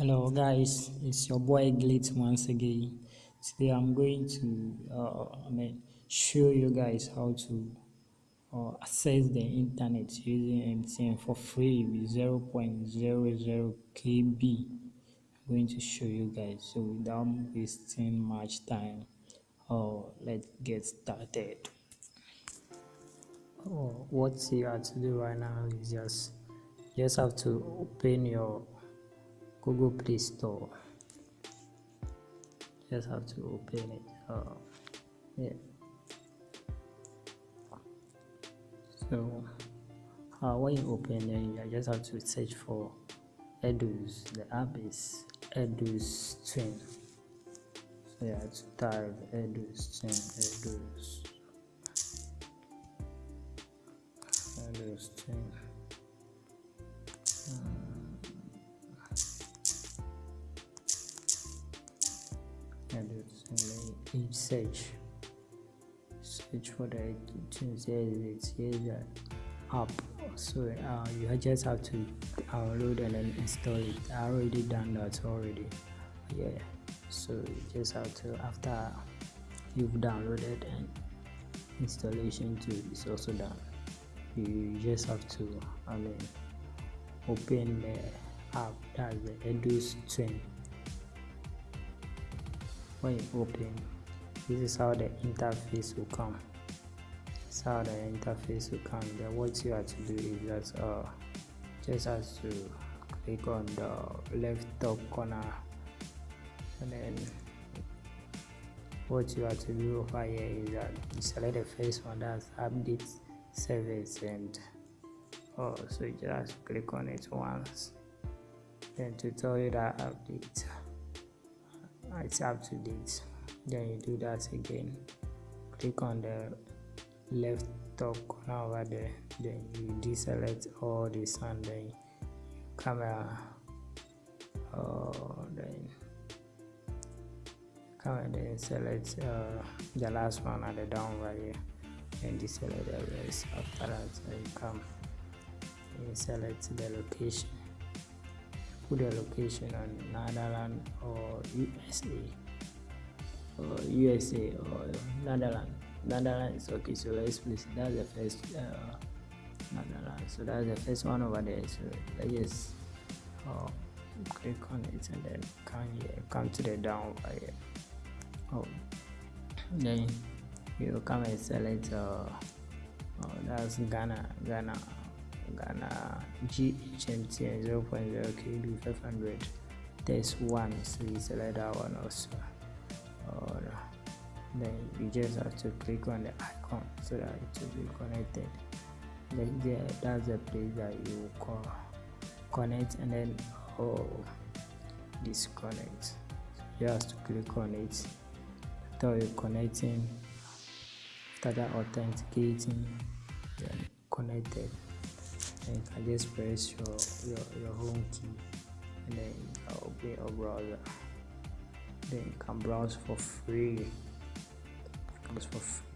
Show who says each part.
Speaker 1: hello guys. It's your boy glitz once again. Today i'm going to uh, show you guys how to uh, access the internet using mtn for free with 0.00 kb i'm going to show you guys. So without wasting much time oh let's get started. Oh, what you have to do right now is just just have to open your Google Play Store. Just have to open it. Uh, yeah. So uh, when you open it, you just have to search for Eduz. The app is Eduz Twin. So you have to type Eduz Twin. Eduz. Eduz Twin. And it's search search for the iTunes it's here the app so uh, you just have to download and then install it. I already done that already. Yeah so you just have to after you've downloaded and installation too is also done. You just have to I mean open the app that's the Eduz Twin when you open this is how the interface will come. This is how the interface will come. Then what you have to do is that uh, just has to click on the left top corner. And then what you have to do over here is that you select the first one that's update service and oh so you just click on it once. Then to tell you that update it's up to date. Then you do that again. Click on the left top corner over there. Then you deselect all this and then camera uh, then come and then select uh, the last one at the down right here. And deselect the rest after that you come and select the location put the location on Netherlands or USA or USA or Netherlands. Netherlands okay so let's place that's the first uh, Netherlands so that's the first one over there. So let's just uh, click on it and then come here come to the down over here. Oh then you come and select uh, oh, that's Ghana Ghana Ghana GHMTN 0.0 KB 500 test one so you select that one also or then you just have to click on the icon so that it will be connected. Then there that's the place that you call connect and then oh disconnect. So you have to click on it. After you connecting after that authenticating you can just press your, your, your home key and then open your browser. Then you can browse for free. Browse for free